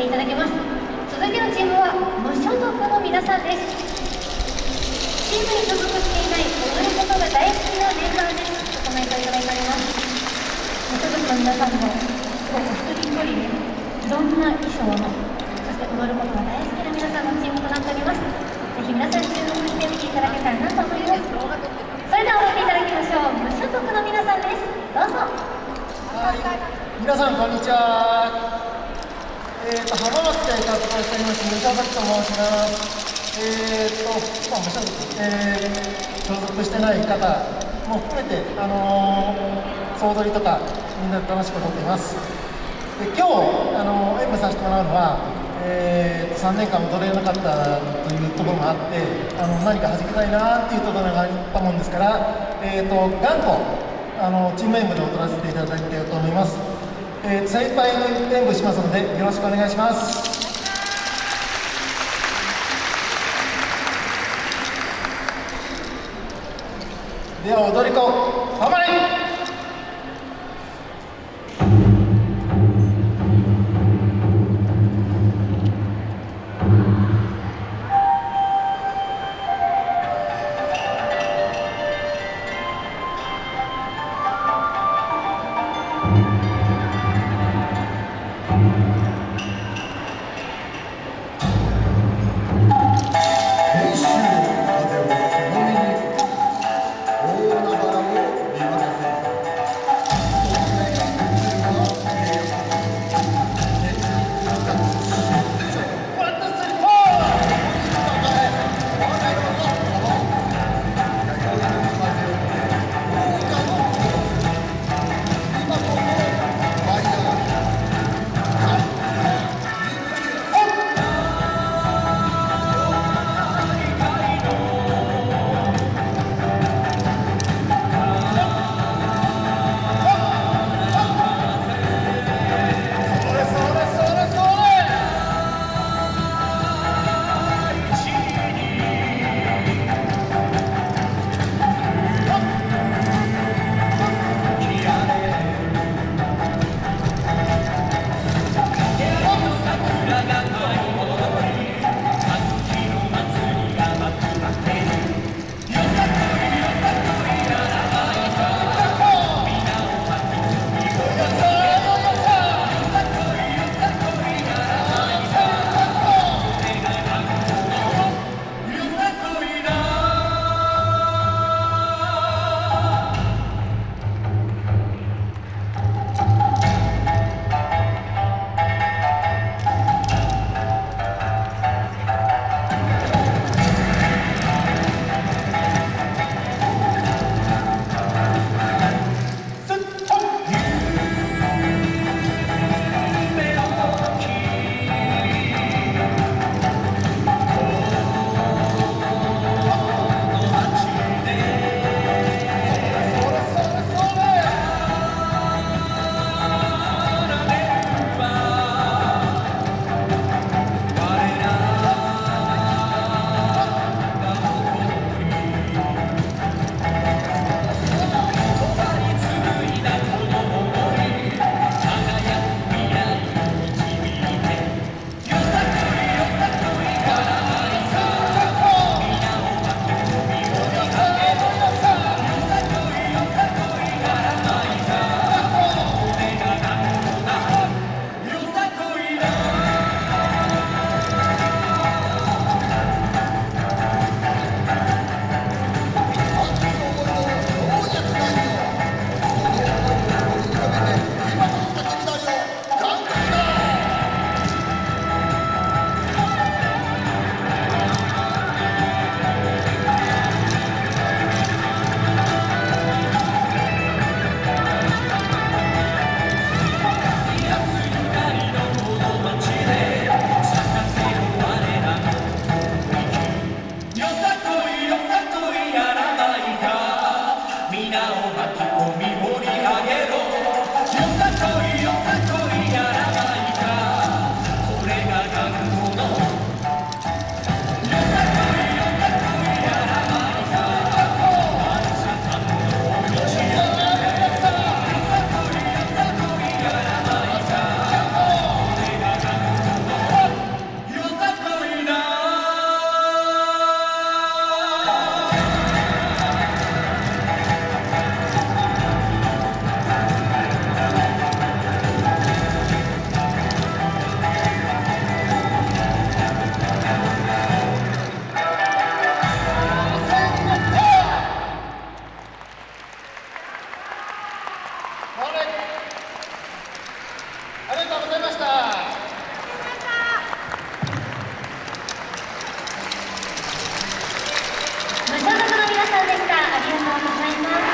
ていただきます。続いてのチームは無所属の皆さんです。チームに所属していない踊ることが大好きなメンバーです。コメントいただいております。無所属の皆さんもすごく一人一人でいろんな衣装のそして踊ることが大好きな皆さんのチームとなっております。ぜひ皆さん注目して見ていただけたらなと思います。それでは踊っていただきましょう。無所属の皆さんです。どうぞ。はい。皆さんこんにちは。えーと浜松で活動しております三沢崎と申します。えーとまあ無所属えー、所属してない方も含めてあのー、総取りとかみんなで楽しく踊っています。で今日あのー、演舞させてもらうのはえー、3年間踊れなかったというところもあってあの何か弾きたいなっていうところがあったもんですから、えーと、頑固あのチーム演舞で踊らせていただきたいと思います、えー、精一杯演舞しますのでよろしくお願いします。では踊り子頑張れ！りがとうございます。